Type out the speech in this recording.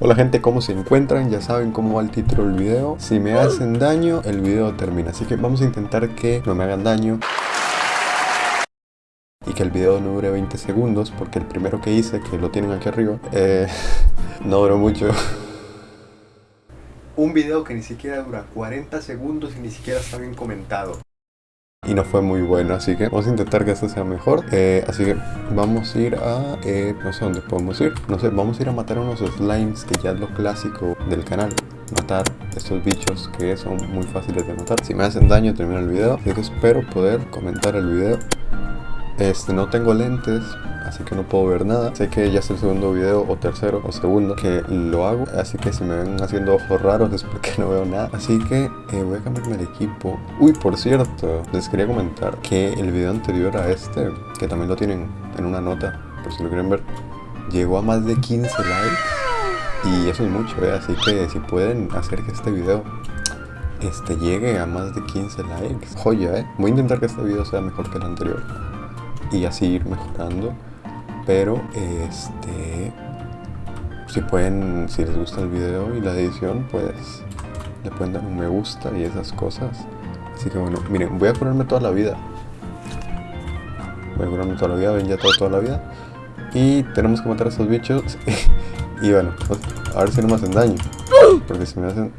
Hola gente, ¿cómo se encuentran? Ya saben cómo va el título del video. Si me hacen daño, el video termina. Así que vamos a intentar que no me hagan daño. Y que el video no dure 20 segundos, porque el primero que hice, que lo tienen aquí arriba, eh, no duró mucho. Un video que ni siquiera dura 40 segundos y ni siquiera está bien comentado y no fue muy bueno así que vamos a intentar que esto sea mejor. Eh, así que vamos a ir a eh, no sé dónde podemos ir. No sé vamos a ir a matar unos slimes que ya es lo clásico del canal. Matar estos bichos que son muy fáciles de matar. Si me hacen daño termino el video. Así que espero poder comentar el video este no tengo lentes así que no puedo ver nada. Sé que ya es el segundo video o tercero o segundo que lo hago, así que si me ven haciendo ojos raros es porque no veo nada. Así que eh, voy a cambiarme el equipo. Uy, por cierto, les quería comentar que el video anterior a este, que también lo tienen en una nota, por si lo quieren ver, llegó a más de 15 likes. Y eso es mucho, ¿eh? así que si pueden hacer que este video este llegue a más de 15 likes. Joya, ¿eh? Voy a intentar que este video sea mejor que el anterior. Y así ir mejorando pero este si pueden si les gusta el video y la edición pues le pueden dar un me gusta y esas cosas. Así que bueno miren voy a curarme toda la vida. Voy a curarme toda la vida ven ya todo toda la vida. Y tenemos que matar a estos bichos. Y bueno pues, a ver si no me hacen daño porque si me hacen